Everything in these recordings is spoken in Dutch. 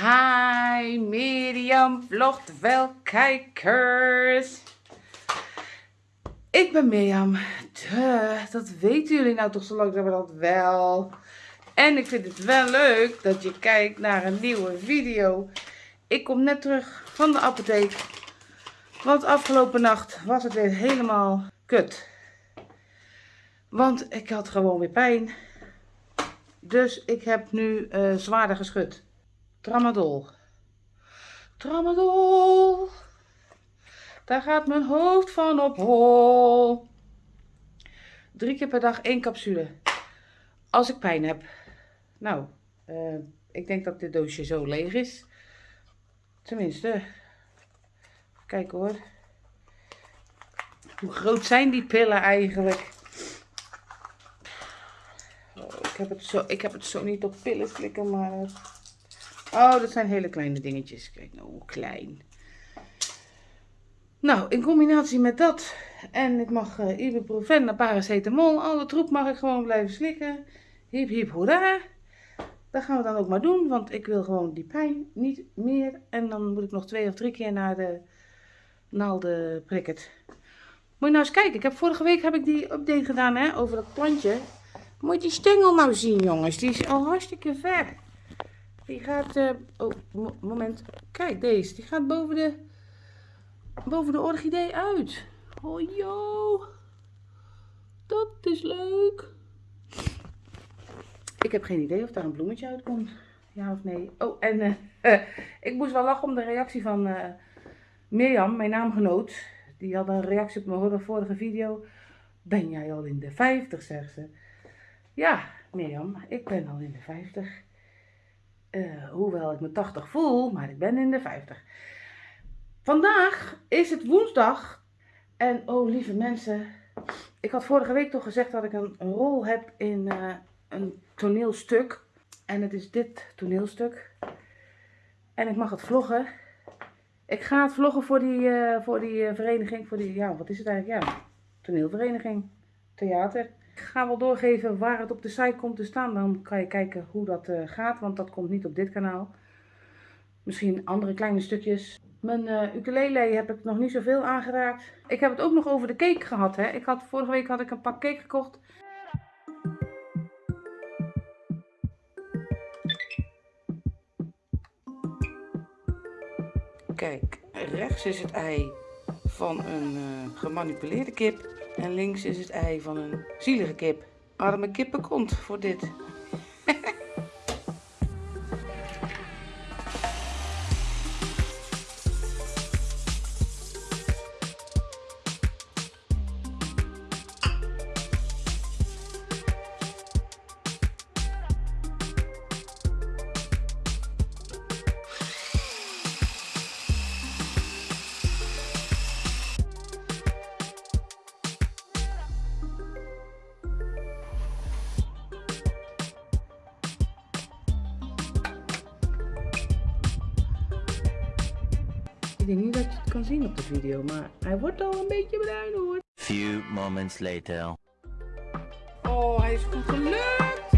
Hi Mirjam vlogt wel kijkers. Ik ben Mirjam. Duh, dat weten jullie nou toch zo lang zijn we dat wel. En ik vind het wel leuk dat je kijkt naar een nieuwe video. Ik kom net terug van de apotheek. Want afgelopen nacht was het weer helemaal kut. Want ik had gewoon weer pijn. Dus ik heb nu uh, zwaarder geschud. Tramadol. Tramadol. Daar gaat mijn hoofd van op hol. Drie keer per dag één capsule. Als ik pijn heb. Nou, uh, ik denk dat dit doosje zo leeg is. Tenminste. Kijk hoor. Hoe groot zijn die pillen eigenlijk? Oh, ik, heb het zo, ik heb het zo niet op pillen slikken, maar... Oh, dat zijn hele kleine dingetjes. Kijk nou, klein. Nou, in combinatie met dat en ik mag uh, ibuprofen en paracetamol, alle troep mag ik gewoon blijven slikken. Hiep hiep hoera. Dat gaan we dan ook maar doen, want ik wil gewoon die pijn niet meer. En dan moet ik nog twee of drie keer naar de naalden prikken. Moet je nou eens kijken, ik heb, vorige week heb ik die update gedaan hè, over dat plantje. Moet je die stengel nou zien jongens, die is al hartstikke ver. Die gaat, uh, oh moment, kijk deze, die gaat boven de, boven de orchidee uit. Oh joh, dat is leuk. Ik heb geen idee of daar een bloemetje uitkomt. Ja of nee. Oh, en uh, ik moest wel lachen om de reactie van uh, Mirjam, mijn naamgenoot. Die had een reactie op mijn vorige video. Ben jij al in de 50, zegt ze. Ja, Mirjam, ik ben al in de 50. Uh, hoewel ik me 80 voel, maar ik ben in de 50. Vandaag is het woensdag. En oh lieve mensen, ik had vorige week toch gezegd dat ik een rol heb in uh, een toneelstuk. En het is dit toneelstuk. En ik mag het vloggen. Ik ga het vloggen voor die, uh, voor die vereniging, voor die, ja, wat is het eigenlijk? Ja, toneelvereniging, theater. Ik ga wel doorgeven waar het op de site komt te staan. Dan kan je kijken hoe dat uh, gaat, want dat komt niet op dit kanaal. Misschien andere kleine stukjes. Mijn uh, ukulele heb ik nog niet zoveel aangeraakt. Ik heb het ook nog over de cake gehad. Hè. Ik had, vorige week had ik een pak cake gekocht. Kijk, rechts is het ei van een uh, gemanipuleerde kip. En links is het ei van een zielige kip. Arme kippenkont voor dit. Denk niet dat je het kan zien op de video, maar hij wordt al een beetje bruin hoor. Few moments later. Oh, hij is goed gelukt!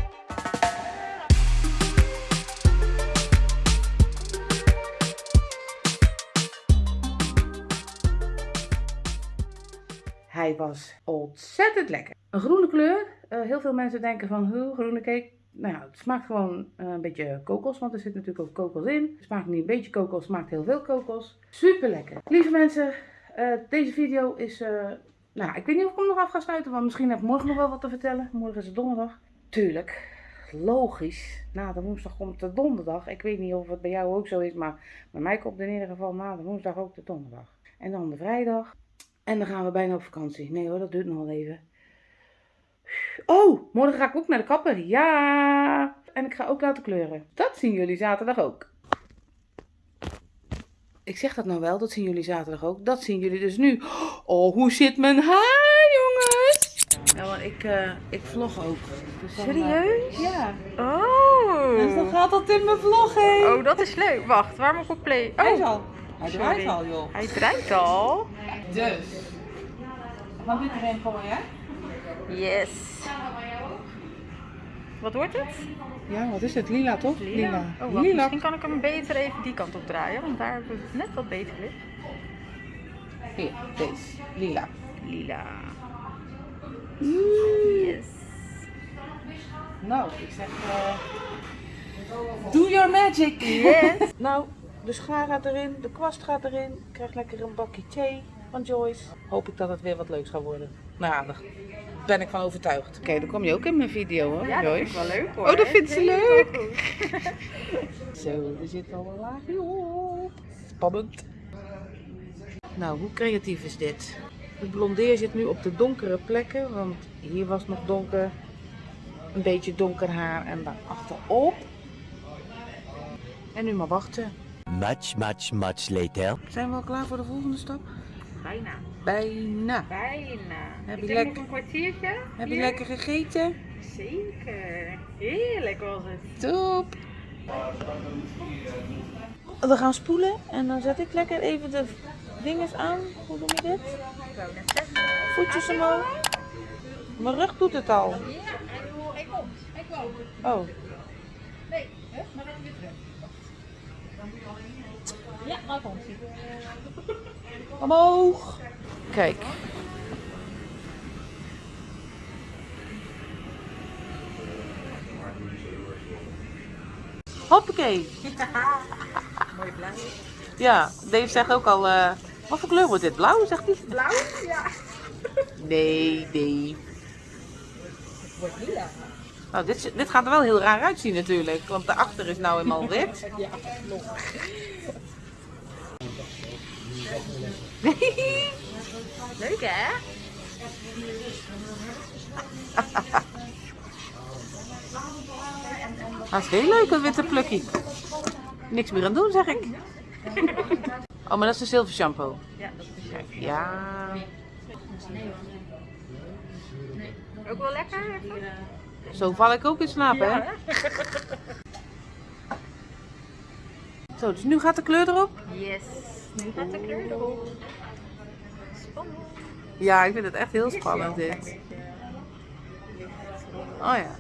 Hij was ontzettend lekker. Een groene kleur. Uh, heel veel mensen denken van, hoe groene cake? Nou ja, het smaakt gewoon uh, een beetje kokos, want er zit natuurlijk ook kokos in. Het smaakt niet een beetje kokos, het smaakt heel veel kokos. Super lekker. Lieve mensen, uh, deze video is, uh, nou ik weet niet of ik hem nog af ga sluiten, want misschien heb ik morgen nog wel wat te vertellen. Morgen is het donderdag. Tuurlijk, logisch, na de woensdag komt de donderdag. Ik weet niet of het bij jou ook zo is, maar bij mij komt in ieder geval na de woensdag ook de donderdag. En dan de vrijdag. En dan gaan we bijna op vakantie. Nee hoor, dat duurt nog even. Oh, morgen ga ik ook naar de kapper. Ja! En ik ga ook laten kleuren. Dat zien jullie zaterdag ook. Ik zeg dat nou wel, dat zien jullie zaterdag ook. Dat zien jullie dus nu. Oh, hoe zit mijn haar, jongens? Ja, maar ik, uh, ik vlog ook. Dus dan, Serieus? Uh, ja. Oh. Dus dan gaat dat in mijn vlog heen. Oh, dat is leuk. Wacht, waar moet ik op play? Oh. Hij is al. Hij draait al, joh. Hij draait al. Dus. Van dit erin gooien, hè? Yes. Wat wordt het? Ja, wat is het? Lila toch? Lila. Oh, wacht, misschien kan ik hem beter even die kant op draaien, want daar hebben we het net wat beter licht. Hier, deze. Lila. Lila. Yes. Nou, ik zeg... eh do your magic! Yes. nou, de schaar gaat erin, de kwast gaat erin. Ik krijg lekker een bakje thee van Joyce. Hoop ik dat het weer wat leuks gaat worden. Nou ja, daar ben ik van overtuigd. Oké, dan kom je ook in mijn video hoor, Ja, dat vind ik wel leuk hoor. Oh, dat vindt ze leuk. Zo, er zit al een laagje op. Spannend. Nou, hoe creatief is dit? De blondeer zit nu op de donkere plekken, want hier was nog donker. Een beetje donker haar en daar achterop. En nu maar wachten. Much, much, much later. Zijn we al klaar voor de volgende stap? Bijna. Bijna. Bijna. Heb ik je denk lek- nog een kwartiertje. Heb je hier. lekker gegeten? Zeker. Heerlijk was het. Top. We gaan spoelen en dan zet ik lekker even de dinges aan. Hoe doe je dit? Ik wou net zeggen. Voetjes omhoog. Mijn rug doet het al. Ja, hij komt. Hij komt. Oh, Nee, hè? maar dan weer terug. Ja, daar komt hij. omhoog. Kijk. Hoppakee. Mooi blauw. Ja, Dave zegt ook al, eh, wat voor kleur wordt dit? Blauw, zegt hij? Blauw? Ja. Nee, Dave. Wordt lila. Nou, dit, dit gaat er wel heel raar uitzien natuurlijk, want daarachter is nou eenmaal wit. Ja, nog. Leuk hè? Dat is heel leuk, een witte plukkie. Niks meer aan doen, zeg ik. Oh, maar dat is een zilver shampoo. Ja, dat is Kijk, ja. ook wel lekker. Zo val ik ook in slaap, hè? Ja, Zo, dus nu gaat de kleur erop? Yes. Nu gaat de kleur erop. Spannend. Ja, ik vind het echt heel spannend dit. Oh ja.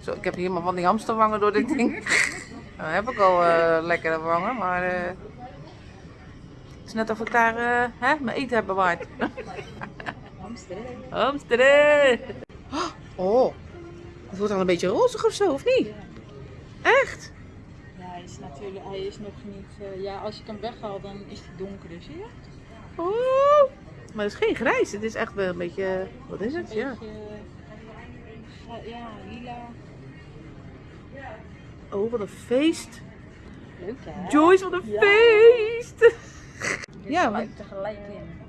Zo, ik heb hier maar van die hamsterwangen door dit ding. Nou, heb ik al eh, lekkere wangen, maar eh, het is net of ik daar eh, hè, mijn eten heb bewaard. Hamsteren! Oh, het wordt al een beetje rozig of zo, of niet? Echt? Ja, hij is natuurlijk, hij is nog niet, eh, ja, als ik hem weghaal dan is hij donkerder, zie je? Oh, maar het is geen grijs, het is echt wel een beetje, wat is het? Een Ja. beetje, eh, ja, lila. Oh, wat een feest. Leuk hè? Joyce, wat een Ja. feest! Ja, tegelijk in.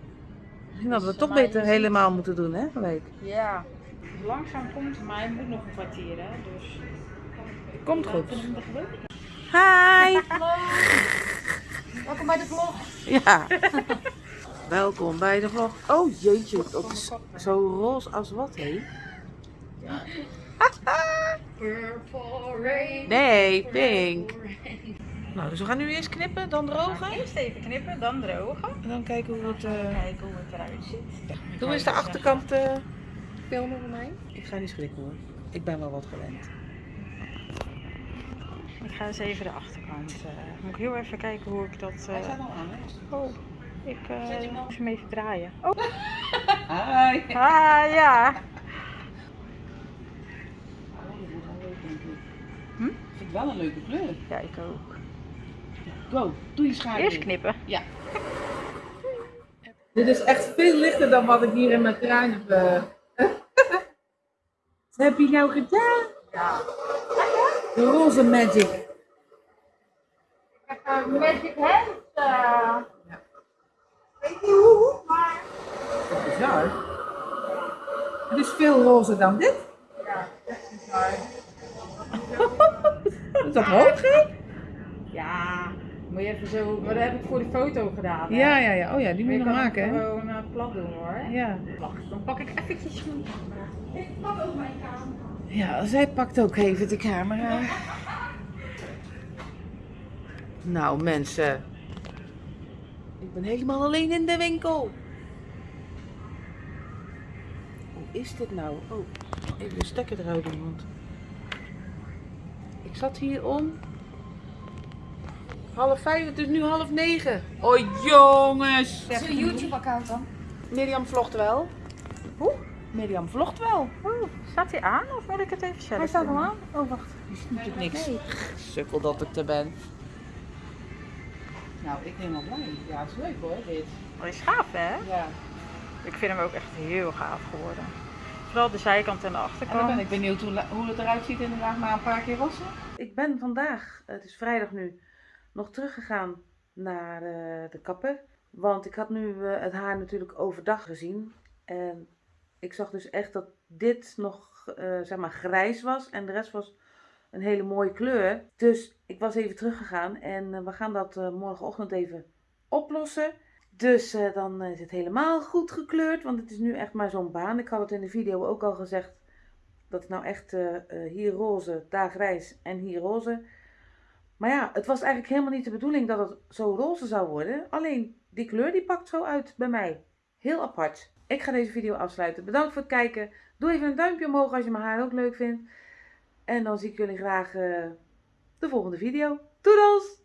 Misschien hadden we het toch je beter helemaal moeten doen, hè, gelijk. Ja, langzaam komt maar hij moet nog een kwartier hè, dus. Komt goed. Hi! Welkom bij de vlog. Ja. Welkom bij de vlog. Oh jeetje, dat is zo roze als wat, hé? Purple rain. Nee, pink. Nou, dus we gaan nu eerst knippen, dan drogen. Eerst even knippen, dan drogen. En dan kijken hoe het... eh Kijken hoe het eruit ziet. Hoe is de achterkant eh filmen voor mij? Ik ga niet schrikken hoor. Ik ben wel wat gewend. Ik ga eens even de achterkant. eh moet ik heel even kijken hoe ik dat. eh, al aan, hè? Oh, ik eh moet hem even draaien. Oh, Hi! ah ja. Hm? Ik vind het wel een leuke kleur. Ja, ik ook. Go, doe je schaar Eerst knippen. Ja. Dit is echt veel lichter dan wat ik hier in mijn kraan heb. eh. Wat heb je nou gedaan? Ja. De roze magic. Magic hands. eh. Weet niet hoe, maar... Dat is bizar. Het is veel rozer dan dit. Ja, dat is bizar. Is dat hoog, moet je even zo. Maar dat heb ik voor de foto gedaan. hè? Ja, ja, ja. Oh ja, die moet je nog maken, hè? gewoon eh, plat doen hoor. Ja. Wacht, dan pak ik eventjes mijn. Ik pak ook mijn camera. Ja, zij pakt ook even de camera. Nou, mensen. Ik ben helemaal alleen in de winkel. Hoe is dit nou? Oh. Even de stekker eruit doen, want ik zat hier om half vijf, het is nu half negen. Oh jongens! Is een YouTube-account dan? Mirjam vlogt wel. Hoe? Mirjam vlogt wel. Oeh, staat hij aan of moet ik het even zelf Hij staat al aan. Oh wacht, die ziet natuurlijk niks. Nee. Sukkel dat ik er ben. Nou, ik ben wel blij. Ja, het is leuk hoor, dit. Dat is gaaf hè? Ja. Ik vind hem ook echt heel gaaf geworden. Vooral de zijkant en de En achterkant. dan ben ik benieuwd hoe, hoe het eruit ziet inderdaad na een paar keer wassen. Ik ben vandaag, het is vrijdag nu, nog teruggegaan naar eh, de kapper. Want ik had nu eh, het haar natuurlijk overdag gezien. En ik zag dus echt dat dit nog eh, zeg maar grijs was. En de rest was een hele mooie kleur. Dus ik was even teruggegaan. En we gaan dat morgenochtend even oplossen. Dus dan is het helemaal goed gekleurd. Want het is nu echt maar zo'n baan. Ik had het in de video ook al gezegd. Dat het nou echt hier roze, daar grijs en hier roze. Maar ja, het was eigenlijk helemaal niet de bedoeling dat het zo roze zou worden. Alleen die kleur die pakt zo uit bij mij. Heel apart. Ik ga deze video afsluiten. Bedankt voor het kijken. Doe even een duimpje omhoog als je mijn haar ook leuk vindt. En dan zie ik jullie graag eh, de volgende video. Doedels!